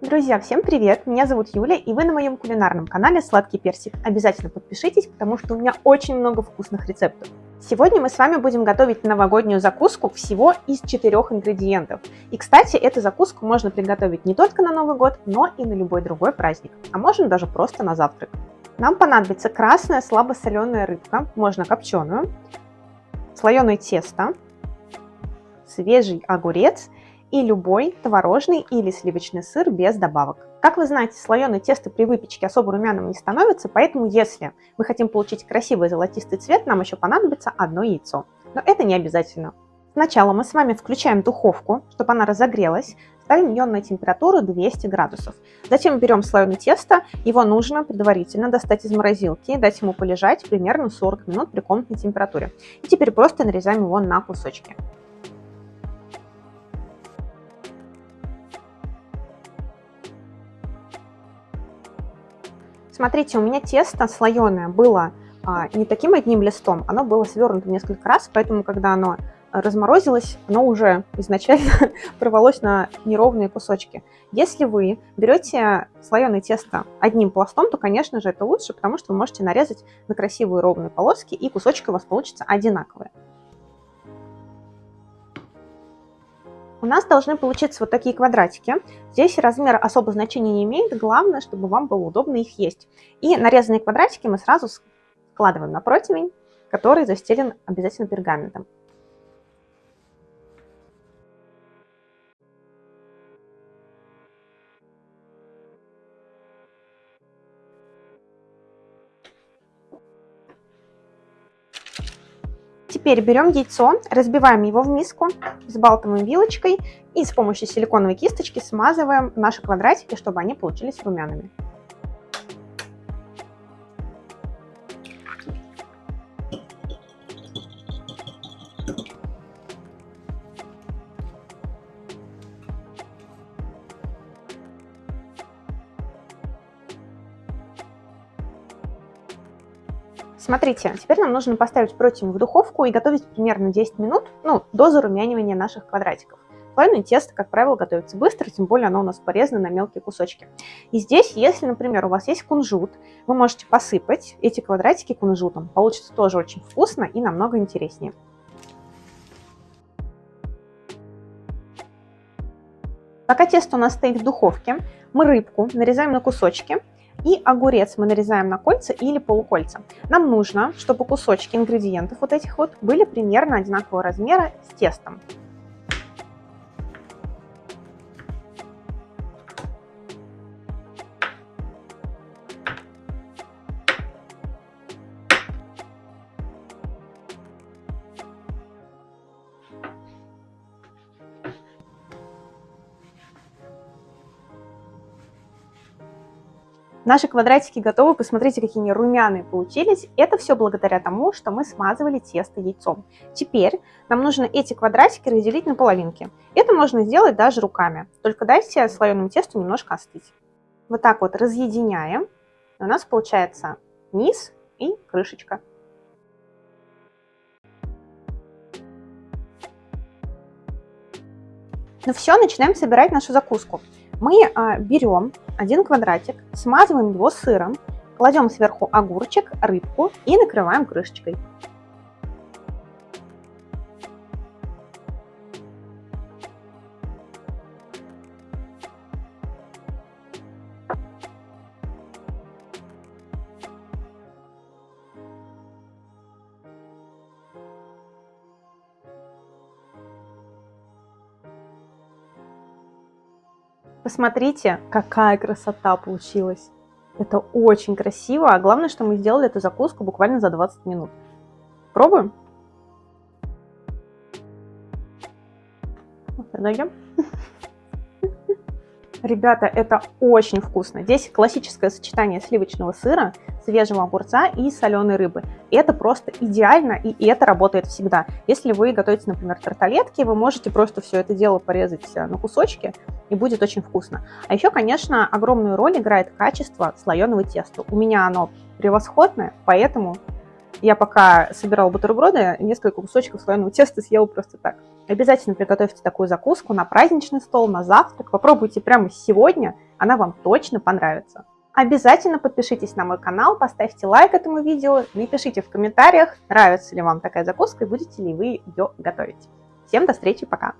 Друзья, всем привет! Меня зовут Юля, и вы на моем кулинарном канале Сладкий Персик. Обязательно подпишитесь, потому что у меня очень много вкусных рецептов. Сегодня мы с вами будем готовить новогоднюю закуску всего из четырех ингредиентов. И, кстати, эту закуску можно приготовить не только на Новый год, но и на любой другой праздник, а можно даже просто на завтрак. Нам понадобится красная слабосоленая рыбка, можно копченую, слоеное тесто, свежий огурец – и любой творожный или сливочный сыр без добавок. Как вы знаете, слоеное тесто при выпечке особо румяным не становится, поэтому если мы хотим получить красивый золотистый цвет, нам еще понадобится одно яйцо. Но это не обязательно. Сначала мы с вами включаем духовку, чтобы она разогрелась, ставим ее на температуру 200 градусов. Затем берем слоеное тесто, его нужно предварительно достать из морозилки, дать ему полежать примерно 40 минут при комнатной температуре. И теперь просто нарезаем его на кусочки. Смотрите, у меня тесто слоеное было а, не таким одним листом, оно было свернуто несколько раз, поэтому когда оно разморозилось, оно уже изначально порвалось на неровные кусочки. Если вы берете слоеное тесто одним пластом, то, конечно же, это лучше, потому что вы можете нарезать на красивые ровные полоски, и кусочки у вас получатся одинаковые. У нас должны получиться вот такие квадратики. Здесь размер особо значения не имеет, главное, чтобы вам было удобно их есть. И нарезанные квадратики мы сразу складываем на противень, который застелен обязательно пергаментом. Теперь берем яйцо, разбиваем его в миску, взбалтываем вилочкой и с помощью силиконовой кисточки смазываем наши квадратики, чтобы они получились румяными. Смотрите, теперь нам нужно поставить противень в духовку и готовить примерно 10 минут, ну, до зарумянивания наших квадратиков. Слоеное тесто, как правило, готовится быстро, тем более оно у нас порезано на мелкие кусочки. И здесь, если, например, у вас есть кунжут, вы можете посыпать эти квадратики кунжутом. Получится тоже очень вкусно и намного интереснее. Пока тесто у нас стоит в духовке, мы рыбку нарезаем на кусочки и огурец мы нарезаем на кольца или полукольца. Нам нужно, чтобы кусочки ингредиентов вот этих вот были примерно одинакового размера с тестом. Наши квадратики готовы, посмотрите, какие они румяные получились. Это все благодаря тому, что мы смазывали тесто яйцом. Теперь нам нужно эти квадратики разделить на половинки. Это можно сделать даже руками, только дайте слоеному тесту немножко остыть. Вот так вот разъединяем, и у нас получается низ и крышечка. Ну все, начинаем собирать нашу закуску. Мы а, берем один квадратик, смазываем его сыром, кладем сверху огурчик, рыбку и накрываем крышечкой. Посмотрите, какая красота получилась. Это очень красиво, а главное, что мы сделали эту закуску буквально за 20 минут. Пробуем? Продаем. Ребята, это очень вкусно. Здесь классическое сочетание сливочного сыра, свежего огурца и соленой рыбы. Это просто идеально, и это работает всегда. Если вы готовите, например, тарталетки, вы можете просто все это дело порезать э, на кусочки, и будет очень вкусно. А еще, конечно, огромную роль играет качество слоеного теста. У меня оно превосходное, поэтому я пока собирала бутерброды, несколько кусочков слоеного теста съела просто так. Обязательно приготовьте такую закуску на праздничный стол, на завтрак. Попробуйте прямо сегодня, она вам точно понравится. Обязательно подпишитесь на мой канал, поставьте лайк этому видео, напишите в комментариях, нравится ли вам такая закуска и будете ли вы ее готовить. Всем до встречи, пока!